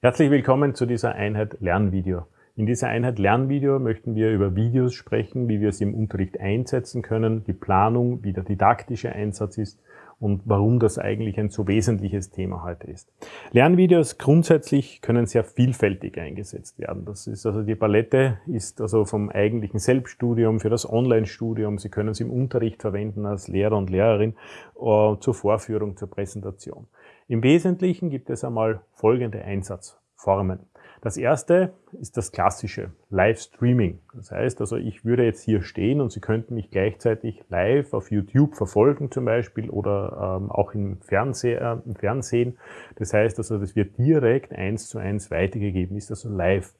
Herzlich willkommen zu dieser Einheit Lernvideo. In dieser Einheit Lernvideo möchten wir über Videos sprechen, wie wir sie im Unterricht einsetzen können, die Planung, wie der didaktische Einsatz ist und warum das eigentlich ein so wesentliches Thema heute ist. Lernvideos grundsätzlich können sehr vielfältig eingesetzt werden. Das ist also die Palette ist also vom eigentlichen Selbststudium für das Online-Studium. Sie können es im Unterricht verwenden als Lehrer und Lehrerin uh, zur Vorführung, zur Präsentation. Im Wesentlichen gibt es einmal folgende Einsatzformen. Das erste ist das klassische Livestreaming. Das heißt also, ich würde jetzt hier stehen und Sie könnten mich gleichzeitig live auf YouTube verfolgen zum Beispiel oder ähm, auch im, Fernseh, äh, im Fernsehen. Das heißt also, das wird direkt eins zu eins weitergegeben, ist also live.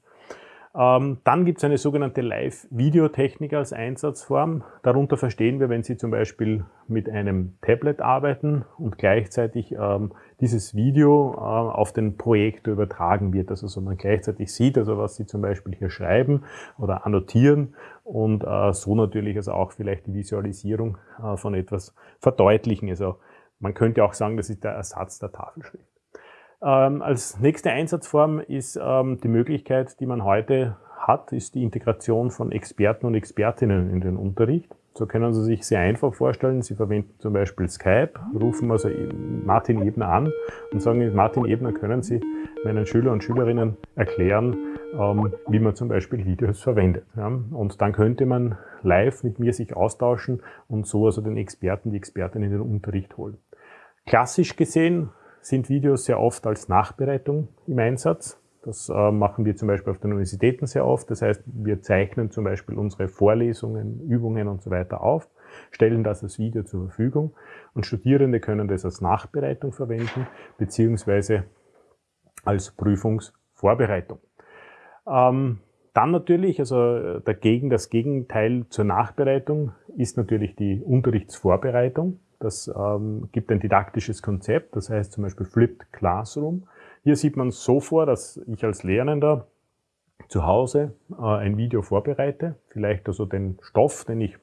Ähm, dann gibt es eine sogenannte Live-Videotechnik als Einsatzform. Darunter verstehen wir, wenn Sie zum Beispiel mit einem Tablet arbeiten und gleichzeitig ähm, dieses Video äh, auf den Projektor übertragen wird. Also so man gleichzeitig sieht, also was Sie zum Beispiel hier schreiben oder annotieren und äh, so natürlich also auch vielleicht die Visualisierung äh, von etwas verdeutlichen. Also man könnte auch sagen, das ist der Ersatz der Tafelschrift. Ähm, als nächste Einsatzform ist ähm, die Möglichkeit, die man heute hat, ist die Integration von Experten und Expertinnen in den Unterricht. So können Sie sich sehr einfach vorstellen, Sie verwenden zum Beispiel Skype, rufen also Martin Ebner an und sagen, Martin Ebner, können Sie meinen Schüler und Schülerinnen erklären, ähm, wie man zum Beispiel Videos verwendet. Und dann könnte man live mit mir sich austauschen und so also den Experten, die Expertinnen in den Unterricht holen. Klassisch gesehen sind Videos sehr oft als Nachbereitung im Einsatz. Das äh, machen wir zum Beispiel auf den Universitäten sehr oft. Das heißt, wir zeichnen zum Beispiel unsere Vorlesungen, Übungen und so weiter auf, stellen das als Video zur Verfügung und Studierende können das als Nachbereitung verwenden, beziehungsweise als Prüfungsvorbereitung. Ähm, dann natürlich, also dagegen, das Gegenteil zur Nachbereitung ist natürlich die Unterrichtsvorbereitung. Das ähm, gibt ein didaktisches Konzept, das heißt zum Beispiel Flipped Classroom. Hier sieht man so vor, dass ich als Lernender zu Hause äh, ein Video vorbereite, vielleicht also den Stoff, den ich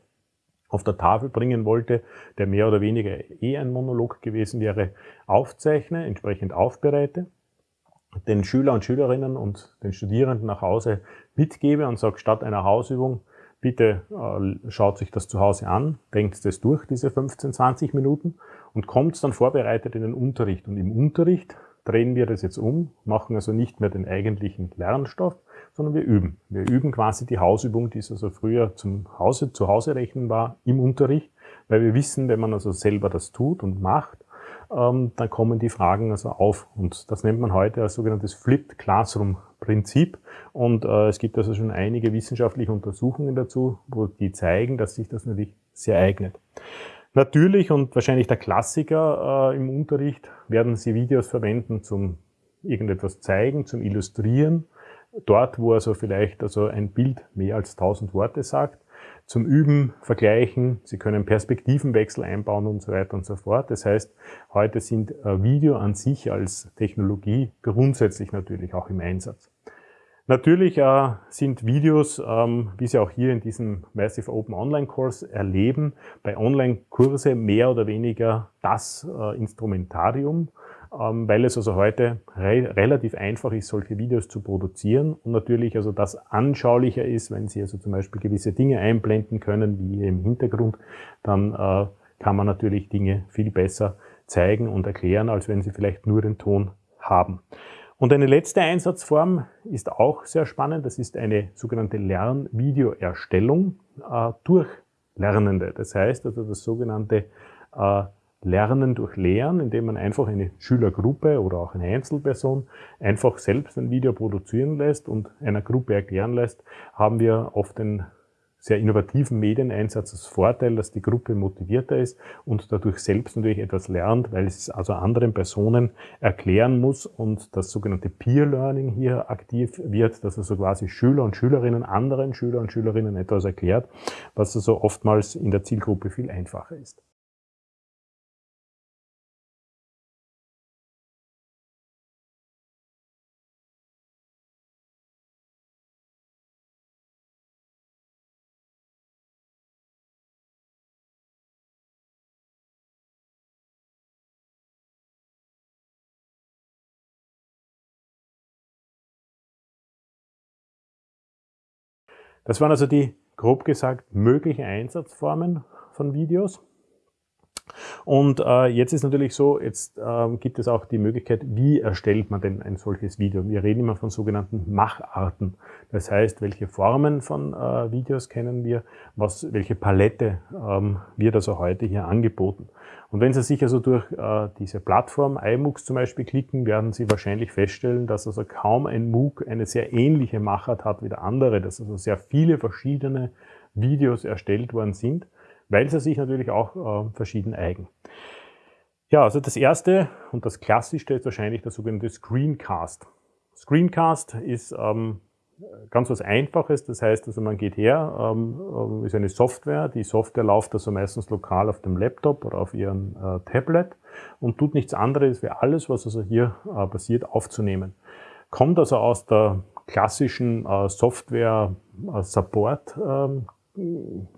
auf der Tafel bringen wollte, der mehr oder weniger eh ein Monolog gewesen wäre, aufzeichne, entsprechend aufbereite, den Schüler und Schülerinnen und den Studierenden nach Hause mitgebe und sage, statt einer Hausübung Bitte äh, schaut sich das zu Hause an, denkt es durch, diese 15, 20 Minuten und kommt dann vorbereitet in den Unterricht. Und im Unterricht drehen wir das jetzt um, machen also nicht mehr den eigentlichen Lernstoff, sondern wir üben. Wir üben quasi die Hausübung, die es also früher zum Hause, zu Hause rechnen war, im Unterricht, weil wir wissen, wenn man also selber das tut und macht, ähm, dann kommen die Fragen also auf. Und das nennt man heute als sogenanntes Flipped Classroom Prinzip. Und äh, es gibt also schon einige wissenschaftliche Untersuchungen dazu, wo die zeigen, dass sich das natürlich sehr eignet. Natürlich und wahrscheinlich der Klassiker äh, im Unterricht werden Sie Videos verwenden zum irgendetwas zeigen, zum Illustrieren. Dort, wo also vielleicht also ein Bild mehr als 1000 Worte sagt zum Üben, Vergleichen. Sie können Perspektivenwechsel einbauen und so weiter und so fort. Das heißt, heute sind äh, Video an sich als Technologie grundsätzlich natürlich auch im Einsatz. Natürlich äh, sind Videos, ähm, wie Sie auch hier in diesem Massive Open Online Kurs erleben, bei Online-Kurse mehr oder weniger das äh, Instrumentarium, ähm, weil es also heute re relativ einfach ist, solche Videos zu produzieren und natürlich also das anschaulicher ist, wenn Sie also zum Beispiel gewisse Dinge einblenden können, wie im Hintergrund, dann äh, kann man natürlich Dinge viel besser zeigen und erklären, als wenn Sie vielleicht nur den Ton haben. Und eine letzte Einsatzform ist auch sehr spannend. Das ist eine sogenannte Lernvideoerstellung äh, durch Lernende. Das heißt also das sogenannte äh, Lernen durch Lehren, indem man einfach eine Schülergruppe oder auch eine Einzelperson einfach selbst ein Video produzieren lässt und einer Gruppe erklären lässt, haben wir oft den sehr innovativen Medieneinsatz das Vorteil, dass die Gruppe motivierter ist und dadurch selbst natürlich etwas lernt, weil es also anderen Personen erklären muss und das sogenannte Peer Learning hier aktiv wird, dass also quasi Schüler und Schülerinnen anderen Schüler und Schülerinnen etwas erklärt, was also oftmals in der Zielgruppe viel einfacher ist. Das waren also die, grob gesagt, möglichen Einsatzformen von Videos. Und äh, jetzt ist natürlich so, jetzt äh, gibt es auch die Möglichkeit, wie erstellt man denn ein solches Video? Wir reden immer von sogenannten Macharten. Das heißt, welche Formen von äh, Videos kennen wir, was, welche Palette ähm, wird also heute hier angeboten. Und wenn Sie sich also durch äh, diese Plattform iMOOCs zum Beispiel klicken, werden Sie wahrscheinlich feststellen, dass also kaum ein MOOC eine sehr ähnliche Machart hat wie der andere, dass also sehr viele verschiedene Videos erstellt worden sind weil sie sich natürlich auch äh, verschieden eigen. Ja, also das erste und das klassischste ist wahrscheinlich der sogenannte Screencast. Screencast ist ähm, ganz was Einfaches, das heißt, also man geht her, ähm, ist eine Software, die Software läuft also meistens lokal auf dem Laptop oder auf ihrem äh, Tablet und tut nichts anderes, wie alles, was also hier äh, passiert, aufzunehmen. Kommt also aus der klassischen äh, Software-Support ähm,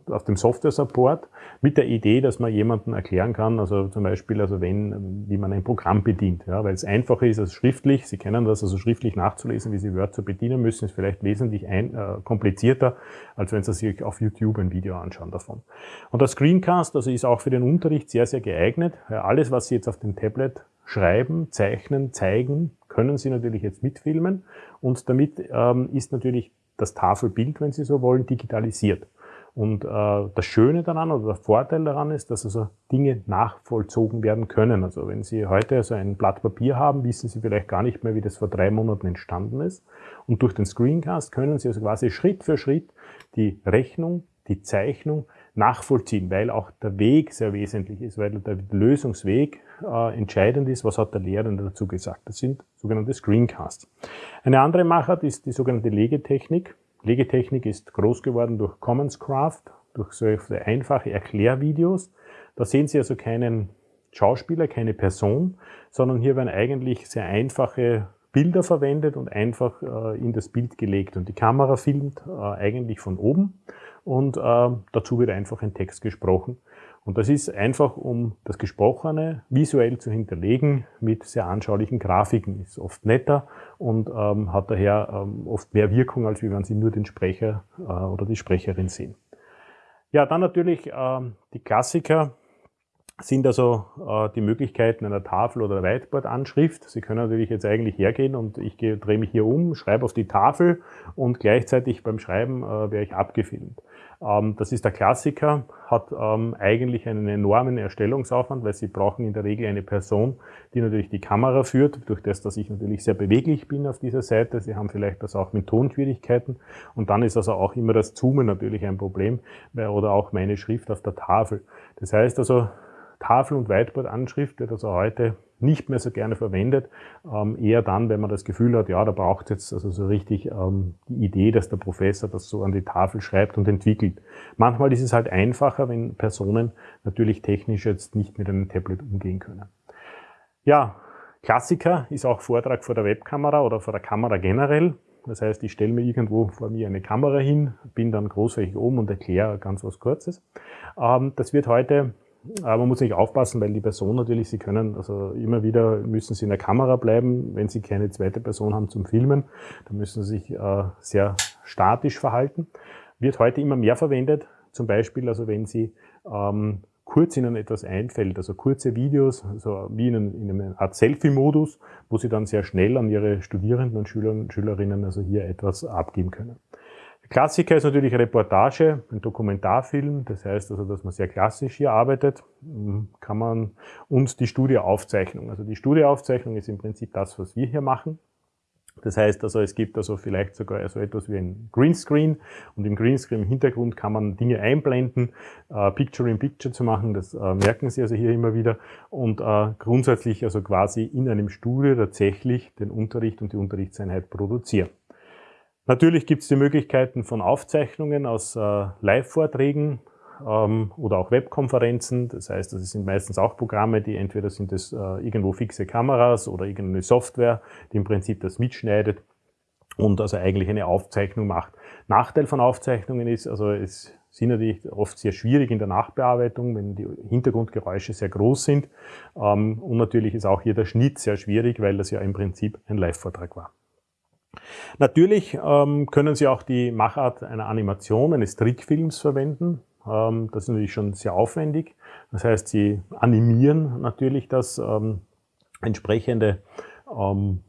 auf dem Software-Support mit der Idee, dass man jemandem erklären kann, also zum Beispiel, also wenn, wie man ein Programm bedient, ja, weil es einfacher ist als schriftlich. Sie kennen das, also schriftlich nachzulesen, wie Sie Word so bedienen müssen, ist vielleicht wesentlich ein, äh, komplizierter, als wenn Sie sich auf YouTube ein Video anschauen davon. Und der Screencast, also ist auch für den Unterricht sehr, sehr geeignet. Ja, alles, was Sie jetzt auf dem Tablet schreiben, zeichnen, zeigen, können Sie natürlich jetzt mitfilmen und damit ähm, ist natürlich das Tafelbild, wenn Sie so wollen, digitalisiert. Und äh, das Schöne daran oder der Vorteil daran ist, dass also Dinge nachvollzogen werden können. Also wenn Sie heute also ein Blatt Papier haben, wissen Sie vielleicht gar nicht mehr, wie das vor drei Monaten entstanden ist. Und durch den Screencast können Sie also quasi Schritt für Schritt die Rechnung, die Zeichnung nachvollziehen, weil auch der Weg sehr wesentlich ist, weil der Lösungsweg äh, entscheidend ist, was hat der Lehrende dazu gesagt. Das sind sogenannte Screencasts. Eine andere Machart ist die sogenannte Legetechnik. Legetechnik ist groß geworden durch Commonscraft, durch solche einfache Erklärvideos. Da sehen Sie also keinen Schauspieler, keine Person, sondern hier werden eigentlich sehr einfache Bilder verwendet und einfach äh, in das Bild gelegt. Und die Kamera filmt äh, eigentlich von oben und äh, dazu wird einfach ein Text gesprochen. Und das ist einfach, um das Gesprochene visuell zu hinterlegen mit sehr anschaulichen Grafiken. Ist oft netter und ähm, hat daher ähm, oft mehr Wirkung, als wenn Sie nur den Sprecher äh, oder die Sprecherin sehen. Ja, dann natürlich ähm, die Klassiker sind also äh, die Möglichkeiten einer Tafel- oder Whiteboard-Anschrift. Sie können natürlich jetzt eigentlich hergehen und ich drehe mich hier um, schreibe auf die Tafel und gleichzeitig beim Schreiben äh, wäre ich abgefilmt. Ähm, das ist der Klassiker, hat ähm, eigentlich einen enormen Erstellungsaufwand, weil Sie brauchen in der Regel eine Person, die natürlich die Kamera führt, durch das, dass ich natürlich sehr beweglich bin auf dieser Seite. Sie haben vielleicht das auch mit Tonschwierigkeiten und dann ist also auch immer das Zoomen natürlich ein Problem oder auch meine Schrift auf der Tafel. Das heißt also, Tafel- und Whiteboard-Anschrift wird also heute nicht mehr so gerne verwendet, ähm, eher dann, wenn man das Gefühl hat, ja, da braucht jetzt also so richtig ähm, die Idee, dass der Professor das so an die Tafel schreibt und entwickelt. Manchmal ist es halt einfacher, wenn Personen natürlich technisch jetzt nicht mit einem Tablet umgehen können. Ja, Klassiker ist auch Vortrag vor der Webkamera oder vor der Kamera generell. Das heißt, ich stelle mir irgendwo vor mir eine Kamera hin, bin dann großflächig oben und erkläre ganz was Kurzes. Ähm, das wird heute aber man muss nicht aufpassen, weil die Person natürlich, sie können, also immer wieder müssen sie in der Kamera bleiben, wenn sie keine zweite Person haben zum Filmen, dann müssen sie sich äh, sehr statisch verhalten. Wird heute immer mehr verwendet, zum Beispiel, also wenn sie ähm, kurz Ihnen etwas einfällt, also kurze Videos, also wie in, in einem Art Selfie-Modus, wo Sie dann sehr schnell an Ihre Studierenden und Schüler und Schülerinnen also hier etwas abgeben können. Klassiker ist natürlich Reportage, ein Dokumentarfilm, das heißt also, dass man sehr klassisch hier arbeitet, hm, kann man und die Studieaufzeichnung. Also die Studieaufzeichnung ist im Prinzip das, was wir hier machen. Das heißt also, es gibt also vielleicht sogar so etwas wie ein Greenscreen und im Greenscreen im Hintergrund kann man Dinge einblenden, äh, Picture in Picture zu machen, das äh, merken Sie also hier immer wieder und äh, grundsätzlich also quasi in einem Studio tatsächlich den Unterricht und die Unterrichtseinheit produzieren. Natürlich gibt es die Möglichkeiten von Aufzeichnungen aus äh, Live-Vorträgen ähm, oder auch Webkonferenzen. Das heißt, das sind meistens auch Programme, die entweder sind es äh, irgendwo fixe Kameras oder irgendeine Software, die im Prinzip das mitschneidet und also eigentlich eine Aufzeichnung macht. Nachteil von Aufzeichnungen ist, also es sind natürlich oft sehr schwierig in der Nachbearbeitung, wenn die Hintergrundgeräusche sehr groß sind. Ähm, und natürlich ist auch hier der Schnitt sehr schwierig, weil das ja im Prinzip ein Live-Vortrag war. Natürlich ähm, können Sie auch die Machart einer Animation, eines Trickfilms verwenden. Ähm, das ist natürlich schon sehr aufwendig. Das heißt, Sie animieren natürlich das ähm, entsprechende ähm,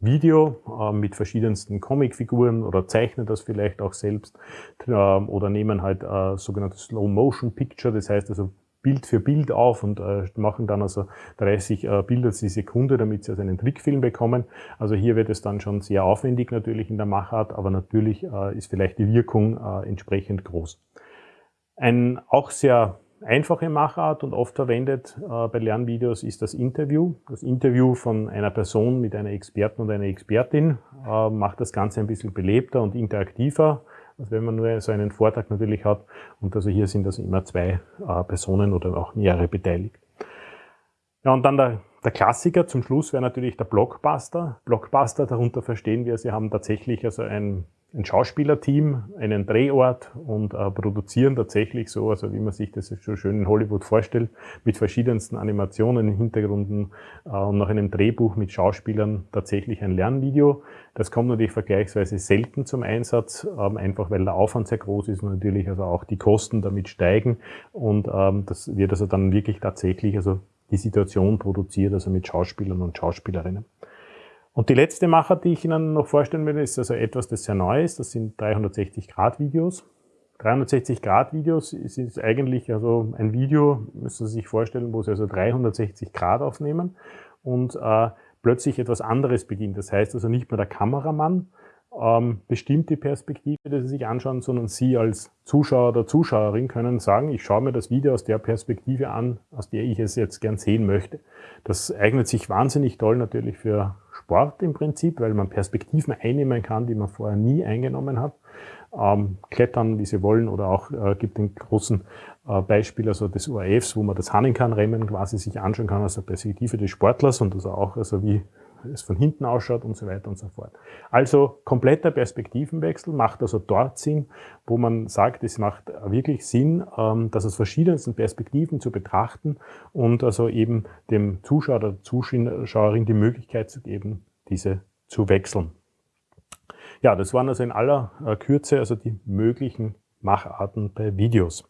Video äh, mit verschiedensten Comicfiguren oder zeichnen das vielleicht auch selbst äh, oder nehmen halt äh, sogenannte Slow-Motion Picture, das heißt also Bild für Bild auf und äh, machen dann also 30 äh, Bilder die Sekunde, damit sie also einen Trickfilm bekommen. Also hier wird es dann schon sehr aufwendig natürlich in der Machart, aber natürlich äh, ist vielleicht die Wirkung äh, entsprechend groß. Ein auch sehr einfache Machart und oft verwendet äh, bei Lernvideos ist das Interview. Das Interview von einer Person mit einer Experten und einer Expertin äh, macht das Ganze ein bisschen belebter und interaktiver, als wenn man nur so einen Vortrag natürlich hat. Und also hier sind also immer zwei äh, Personen oder auch mehrere beteiligt. Ja, und dann der, der Klassiker zum Schluss wäre natürlich der Blockbuster. Blockbuster, darunter verstehen wir, Sie haben tatsächlich also ein ein Schauspielerteam, einen Drehort und äh, produzieren tatsächlich so, also wie man sich das so schön in Hollywood vorstellt, mit verschiedensten Animationen, Hintergründen äh, und nach einem Drehbuch mit Schauspielern tatsächlich ein Lernvideo. Das kommt natürlich vergleichsweise selten zum Einsatz, ähm, einfach weil der Aufwand sehr groß ist und natürlich also auch die Kosten damit steigen und ähm, das wird also dann wirklich tatsächlich also die Situation produziert, also mit Schauspielern und Schauspielerinnen. Und die letzte Macher, die ich Ihnen noch vorstellen will, ist also etwas, das sehr neu ist. Das sind 360-Grad-Videos. 360-Grad-Videos ist eigentlich also ein Video, müssen Sie sich vorstellen, wo Sie also 360 Grad aufnehmen und äh, plötzlich etwas anderes beginnt. Das heißt also nicht mehr der Kameramann ähm, bestimmt die Perspektive, die Sie sich anschauen, sondern Sie als Zuschauer oder Zuschauerin können sagen, ich schaue mir das Video aus der Perspektive an, aus der ich es jetzt gern sehen möchte. Das eignet sich wahnsinnig toll natürlich für Sport im Prinzip, weil man Perspektiven einnehmen kann, die man vorher nie eingenommen hat. Ähm, klettern, wie sie wollen, oder auch äh, gibt den großen äh, Beispiel also des UAFs, wo man das Hanninkan-Rennen quasi sich anschauen kann der Perspektive des Sportlers und also auch also wie es von hinten ausschaut und so weiter und so fort. Also kompletter Perspektivenwechsel macht also dort Sinn, wo man sagt, es macht wirklich Sinn, ähm, das aus verschiedensten Perspektiven zu betrachten und also eben dem Zuschauer oder Zuschauerin die Möglichkeit zu geben, diese zu wechseln. Ja, das waren also in aller äh, Kürze also die möglichen Macharten bei Videos.